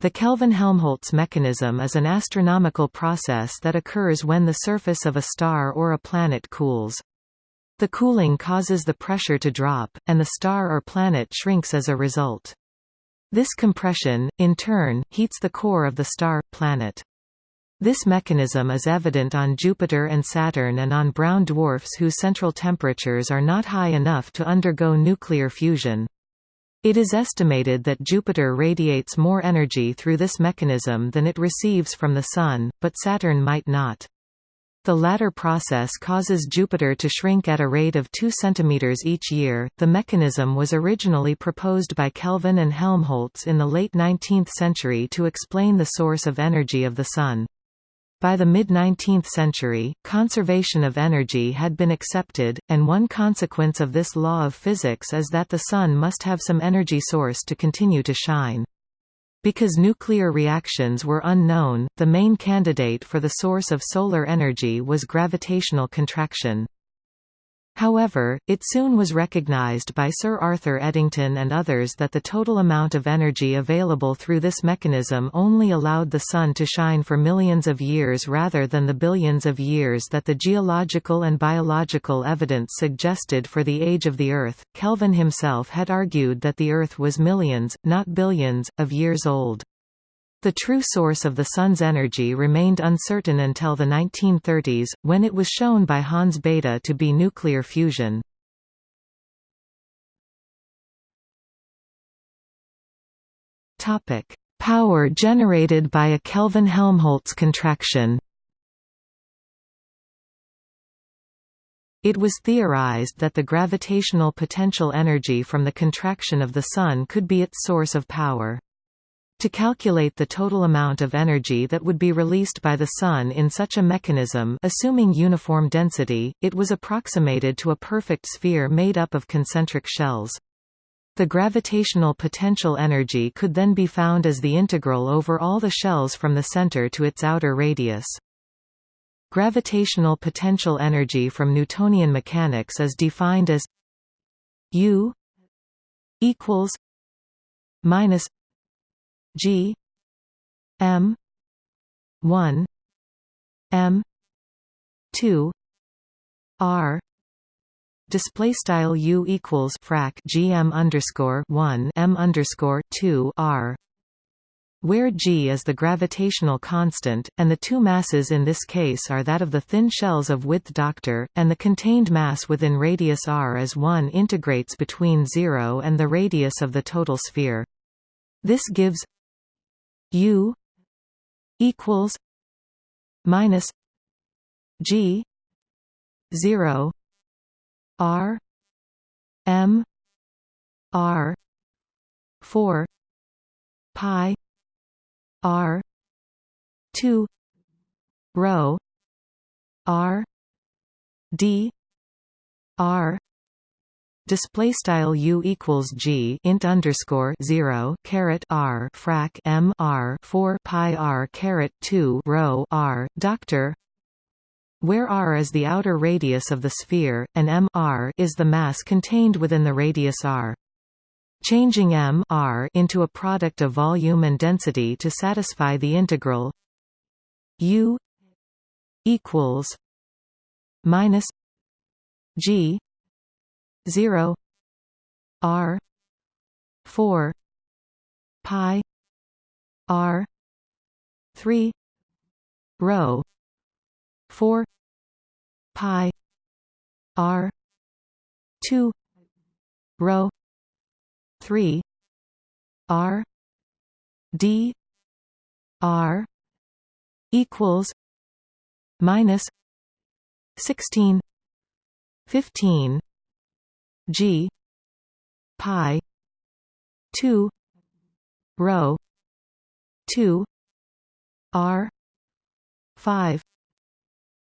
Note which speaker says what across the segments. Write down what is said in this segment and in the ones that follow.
Speaker 1: The Kelvin-Helmholtz mechanism is an astronomical process that occurs when the surface of a star or a planet cools. The cooling causes the pressure to drop, and the star or planet shrinks as a result. This compression, in turn, heats the core of the star, planet. This mechanism is evident on Jupiter and Saturn and on brown dwarfs whose central temperatures are not high enough to undergo nuclear fusion. It is estimated that Jupiter radiates more energy through this mechanism than it receives from the Sun, but Saturn might not. The latter process causes Jupiter to shrink at a rate of 2 cm each year. The mechanism was originally proposed by Kelvin and Helmholtz in the late 19th century to explain the source of energy of the Sun. By the mid-19th century, conservation of energy had been accepted, and one consequence of this law of physics is that the Sun must have some energy source to continue to shine. Because nuclear reactions were unknown, the main candidate for the source of solar energy was gravitational contraction. However, it soon was recognized by Sir Arthur Eddington and others that the total amount of energy available through this mechanism only allowed the Sun to shine for millions of years rather than the billions of years that the geological and biological evidence suggested for the age of the Earth. Kelvin himself had argued that the Earth was millions, not billions, of years old. The true source of the Sun's energy remained uncertain until the 1930s, when it was shown by Hans Bethe to be nuclear fusion. Power generated by a Kelvin-Helmholtz contraction It was theorized that the gravitational potential energy from the contraction of the Sun could be its source of power. To calculate the total amount of energy that would be released by the Sun in such a mechanism assuming uniform density, it was approximated to a perfect sphere made up of concentric shells. The gravitational potential energy could then be found as the integral over all the shells from the center to its outer radius. Gravitational potential energy from Newtonian mechanics is defined as U equals minus G M one M two R display style U equals frac GM underscore one M underscore two R where g is the gravitational constant, and the two masses in this case are that of the thin shells of width Dr, and the contained mass within radius r as 1 integrates between 0 and the radius of the total sphere. This gives U equals minus G zero R M R four pi R two rho R D R display style u equals g int underscore 0 caret r frac m r 4 pi r caret 2 rho r doctor where r is the outer radius of the sphere and m r is the mass contained within the radius r. Changing m r into a product of volume and density to satisfy the integral u equals minus g 0 r 4 pi r 3 rho 4 pi r 2 rho 3 r d r equals minus 16 15 G pi two rho two R five.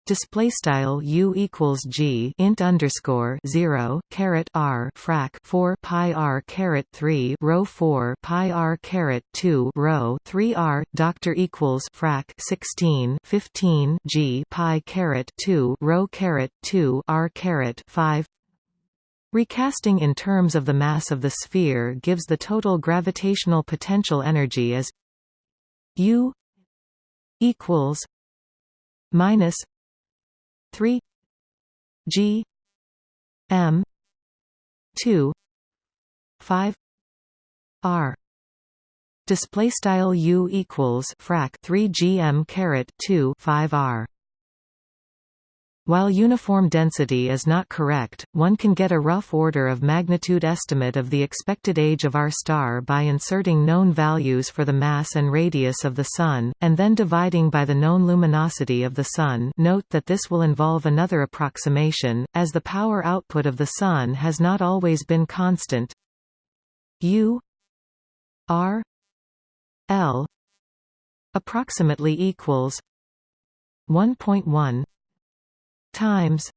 Speaker 1: Display style u equals g int underscore 0 caret r frac 4 pi r caret 3 rho 4 pi r caret 2 rho 3 r doctor equals frac 16 15 g pi caret 2 rho caret 2 r caret 5 Recasting in terms of the mass of the sphere gives the total gravitational potential energy as U equals minus three G M two five R. Display style U equals frac 3 GM caret 2 5 R while uniform density is not correct, one can get a rough order of magnitude estimate of the expected age of our star by inserting known values for the mass and radius of the Sun, and then dividing by the known luminosity of the Sun. Note that this will involve another approximation, as the power output of the Sun has not always been constant. U R L approximately equals 1.1 times.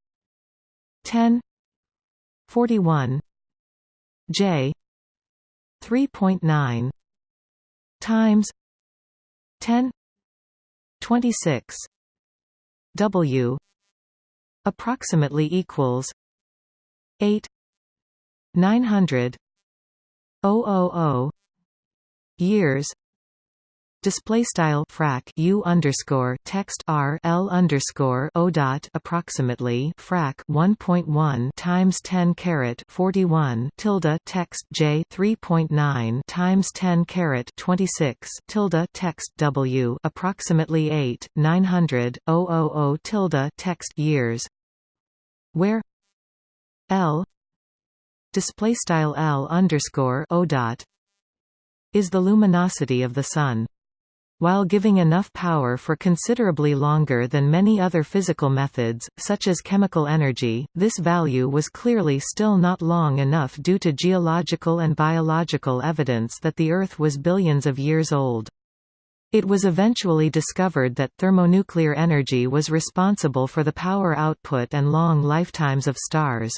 Speaker 1: 10 41 j. 3.9 times. 10 26 w. approximately equals 8 900 000 years display style frac u underscore text r l underscore o dot approximately frac 1.1 times 10 caret 41 tilde text j 3.9 times 10 caret 26 tilde text w approximately 8 900 000 tilde text years where l display style l underscore o dot is the luminosity of the sun while giving enough power for considerably longer than many other physical methods, such as chemical energy, this value was clearly still not long enough due to geological and biological evidence that the Earth was billions of years old. It was eventually discovered that thermonuclear energy was responsible for the power output and long lifetimes of stars.